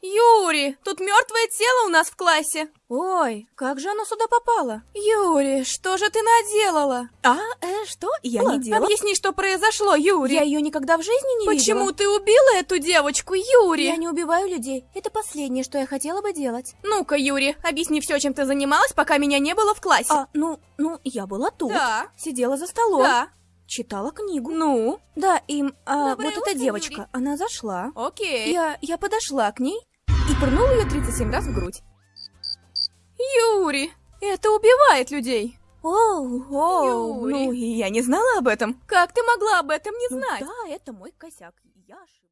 Юрий, тут мертвое тело у нас в классе. Ой, как же оно сюда попало? Юрий, что же ты наделала? А, э, что? Я Ла, не делала. Объясни, что произошло, Юрий. Я ее никогда в жизни не Почему видела. ты убила эту девочку, Юрий? Я не убиваю людей. Это последнее, что я хотела бы делать. Ну-ка, Юрий, объясни все, чем ты занималась, пока меня не было в классе. А, ну, ну, я была тут. Да. Сидела за столом. Да. Читала книгу. Ну, Да, и а, Доброе вот утро, эта девочка, Юрий. она зашла. окей. Я, я подошла к ней и пырнула ее 37 раз в грудь. Юрий, это убивает людей. Оу, оу, Юрий. ну, я не знала об этом. Как ты могла об этом не Ну знать? да, это мой косяк. Я ошиблась.